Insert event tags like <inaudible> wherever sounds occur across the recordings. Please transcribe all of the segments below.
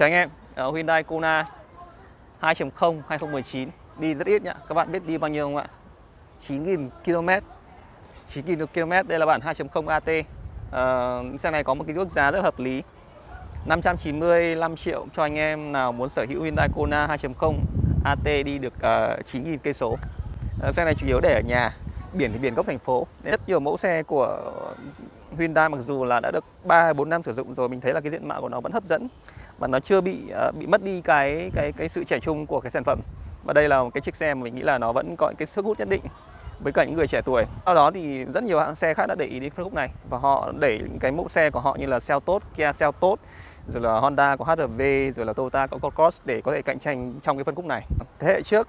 Chào anh em, uh, Hyundai Kona 2.0 2019 đi rất ít nhá. Các bạn biết đi bao nhiêu không ạ? 9.000 km. 9.000 km đây là bản 2.0 AT. Uh, xe này có một cái mức giá rất hợp lý. 595 triệu cho anh em nào muốn sở hữu Hyundai Kona 2.0 AT đi được ờ, uh, 9.000 cây số. Uh, xe này chủ yếu để ở nhà, biển thì biển gốc thành phố. Rất nhiều mẫu xe của Hyundai mặc dù là đã được 3 4 năm sử dụng rồi mình thấy là cái diện mạo của nó vẫn hấp dẫn và nó chưa bị uh, bị mất đi cái cái cái sự trẻ trung của cái sản phẩm. Và đây là một cái chiếc xe mà mình nghĩ là nó vẫn có cái sức hút nhất định với cả những người trẻ tuổi. Sau đó thì rất nhiều hãng xe khác đã để ý đến phân khúc này và họ đẩy những cái mẫu xe của họ như là Seltos, Kia Seltos, rồi là Honda có HR-V, rồi là Toyota có Cross để có thể cạnh tranh trong cái phân khúc này. Thế hệ trước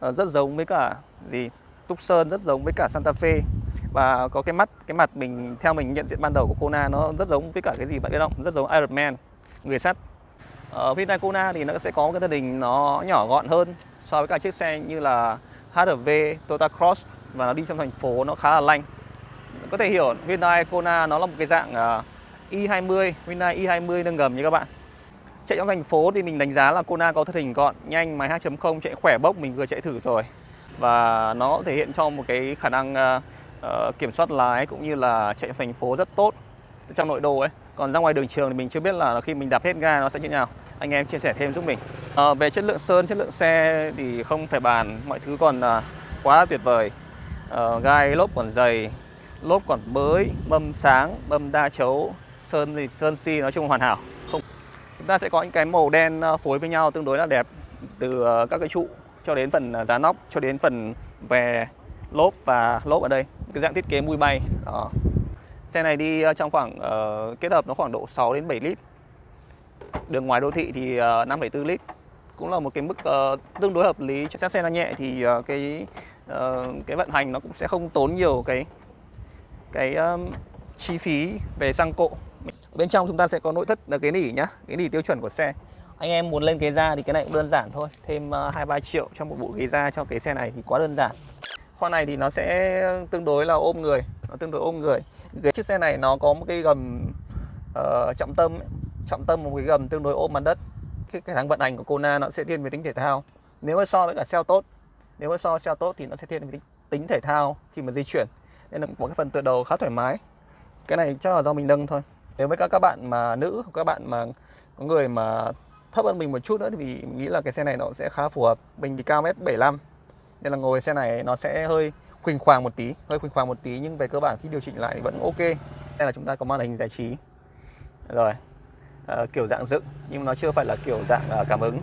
ờ, rất giống với cả gì Tucson rất giống với cả Santa Fe và có cái mắt cái mặt mình theo mình nhận diện ban đầu của Kona nó rất giống với cả cái gì bạn biết không? Rất giống Iron Man người sắt. Ờ, Ở Hyundai Kona thì nó sẽ có một cái thân hình nó nhỏ gọn hơn so với cả chiếc xe như là Hrv, Toyota Cross. Và nó đi trong thành phố nó khá là lanh. Có thể hiểu Hyundai Kona nó là một cái dạng à, uh, i20 Hyundai i20 nâng gầm như các bạn. Chạy trong thành phố thì mình đánh giá là Kona có thân hình gọn nhanh máy 2.0 chạy khỏe bốc mình vừa chạy thử rồi. Và nó thể hiện cho một cái khả năng uh, uh, kiểm soát lái cũng như là chạy thành phố rất tốt trong nội đô ấy. Còn ra ngoài đường trường thì mình chưa biết là khi mình đạp hết ga nó sẽ như nào. Anh em chia sẻ thêm giúp mình. À, về chất lượng sơn chất lượng xe thì không phải bàn mọi thứ còn à, quá tuyệt vời. À, gai lốp còn dày lốp còn mới mâm sáng mâm đa chấu sơn thì sơn si nói chung hoàn hảo. Không chúng ta sẽ có những cái màu đen à, phối với nhau tương đối là đẹp từ à, các cái trụ cho đến phần à, giá nóc cho đến phần về lốp và lốp ở đây cái dạng thiết kế mui bay. Đó. xe này đi ờ, trong khoảng uh, kết hợp nó khoảng độ 6 đến 7 lít. Đường ngoài đô thị thì ờ, uh, 5,4 lít. Cũng là một cái mức uh, tương đối hợp lý. Cho xe nó nhẹ thì uh, cái uh, cái vận hành nó cũng sẽ không tốn nhiều cái cái um, chi phí về xăng cộ. Bên trong chúng ta sẽ có nội thất là cái nỉ nhá cái nỉ tiêu chuẩn của xe. Anh em muốn lên ghế da thì cái này cũng đơn giản thôi. Thêm hai uh, ba triệu cho một bộ ghế da cho cái xe này thì quá đơn giản khoang này thì nó sẽ tương đối là ôm người nó tương đối ôm người. Cái chiếc xe này nó có một cái gầm uh, trọng tâm ấy. trọng tâm một cái gầm tương đối ôm mặt đất. Cái khả năng vận hành của Kona nó sẽ thiên về tính thể thao. Nếu mà so với cả xe tốt nếu mà so xe tốt thì nó sẽ thiên về tính, tính thể thao khi mà di chuyển. Nên là có cái phần tựa đầu khá thoải mái. Cái này chắc là do mình nâng thôi. Nếu với các các bạn mà nữ các bạn mà có người mà thấp hơn mình một chút nữa thì mình nghĩ là cái xe này nó sẽ khá phù hợp. Mình thì cao mét 75 nên là ngồi xe này nó sẽ hơi khuỳnh khoàng một tí hơi khuỳnh khoàng một tí nhưng về cơ bản khi điều chỉnh lại thì vẫn ok. Đây là chúng ta có màn hình giải trí. Rồi à, kiểu dạng dựng nhưng nó chưa phải là kiểu dạng à, cảm ứng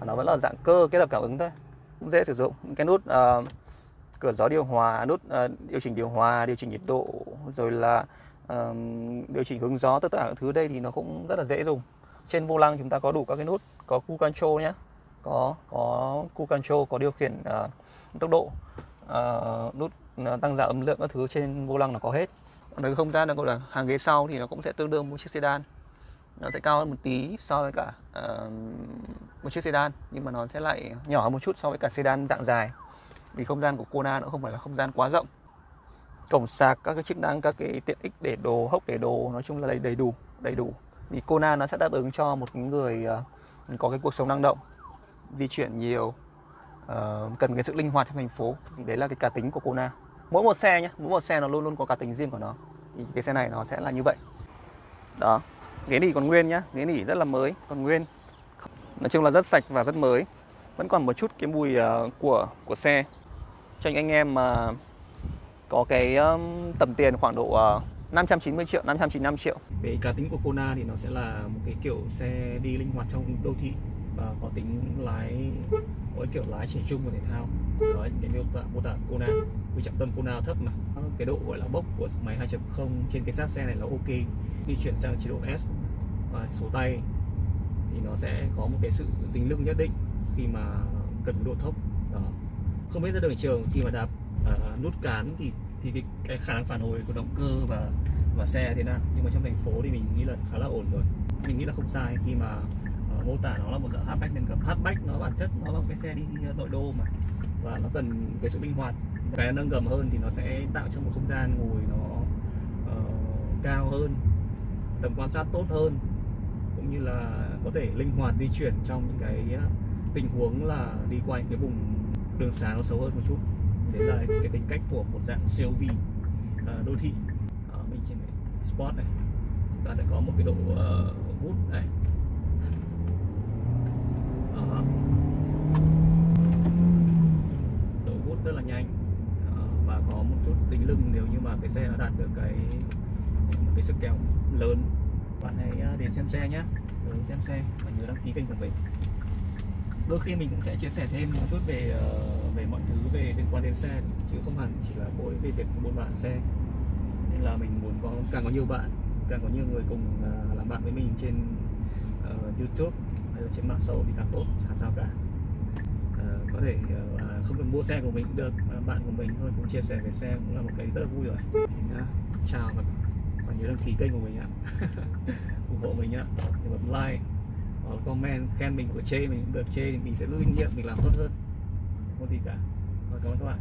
mà nó vẫn là dạng cơ kết hợp cảm ứng thôi. Cũng dễ sử dụng. Cái nút à, cửa gió điều hòa nút à, điều chỉnh điều hòa điều chỉnh nhiệt độ rồi là à, điều chỉnh hướng gió tất cả các thứ đây thì nó cũng rất là dễ dùng. Trên vô lăng chúng ta có đủ các cái nút có cu control nhé có có cu control có điều khiển uh, tốc độ uh, nút ờ, tăng giảm âm lượng các thứ trên vô lăng là có hết. Còn cái không gian là là hàng ghế sau thì nó cũng sẽ tương đương một chiếc sedan. Nó sẽ cao hơn một tí so với cả uh, một chiếc sedan nhưng mà nó sẽ lại nhỏ hơn một chút so với cả sedan dạng dài. Vì không gian của Kona nó không phải là không gian quá rộng. Cổng sạc các cái chức năng các cái tiện ích để đồ hốc để đồ nói chung là đầy đầy đủ đầy đủ. Thì Kona nó sẽ đáp ứng cho một người uh, có cái cuộc sống năng động di chuyển nhiều uh, cần cái sự linh hoạt trong thành phố. Thì đấy là cái cá tính của Kona. Mỗi một xe nhé mỗi một xe nó luôn luôn có cá tính riêng của nó. Thì cái xe này nó sẽ là như vậy. Đó ghế nỉ còn nguyên nhá ghế nỉ rất là mới còn nguyên. Nói chung là rất sạch và rất mới. Vẫn còn một chút cái mùi uh, của của xe. Cho những anh em mà có cái um, tầm tiền khoảng độ ờ, uh, 590 triệu, 595 triệu. Về cá tính của Kona thì nó sẽ là một cái kiểu xe đi linh hoạt trong đô thị và có tính lái có kiểu lái trẻ trung của thể thao. Đó cái miêu tả mô tả Kona vì trọng tâm Kona thấp mà. Cái độ gọi là bốc của máy 2.0 trên cái xác xe này là ok. Khi chuyển sang chế độ S và số tay thì nó sẽ có một cái sự dính lưng nhất định khi mà cần độ thấp. Đó. không biết ra đường trường khi mà đạp uh, nút cán thì thì cái, cái khả năng phản hồi của động cơ và và xe thế nào? Nhưng mà trong thành phố thì mình nghĩ là khá là ổn rồi. Mình nghĩ là không sai khi mà mô tả nó là một dạng hatchback nên gầm hatchback nó bản chất nó là một cái xe đi nội đô mà. Và nó cần cái sự linh hoạt. Cái nâng gầm hơn thì nó sẽ tạo cho một không gian ngồi nó uh, cao hơn tầm quan sát tốt hơn cũng như là có thể linh hoạt di chuyển trong những cái ờ, tình huống là đi qua những cái vùng đường xá nó xấu hơn một chút. Đấy là cái tính cách của một dạng CUV uh, đô thị. Ờ, mình trên Sport này chúng ta sẽ có một cái độ uh, vút này đó. độ hút rất là nhanh. Đó, và có một chút dính lưng nếu như mà cái xe nó đạt được cái một cái sức kéo lớn. Bạn hãy ờ, đến xem xe nhé đến xem xe và nhớ đăng ký kênh của mình. Đôi khi mình cũng sẽ chia sẻ thêm một chút về về mọi thứ về liên quan đến xe chứ không hẳn chỉ là mỗi về việc buôn bán xe. Nên là mình muốn có càng có nhiều bạn càng có nhiều người cùng làm bạn với mình trên uh, YouTube trên mạng xã hội thì càng tốt chả sao cả. Ờ, có thể ờ, à, không cần mua xe của mình cũng được mà bạn của mình thôi cũng chia sẻ về xe cũng là một cái rất là vui rồi. Thì nhá, chào và, và nhớ đăng ký kênh của mình ạ. <laughs> ủng hộ mình ạ. Thì bấm like hoặc comment khen mình của chê mình cũng được. Chê thì mình sẽ rút kinh nghiệm mình làm tốt hơn. Không có gì cả. Và cảm ơn các bạn.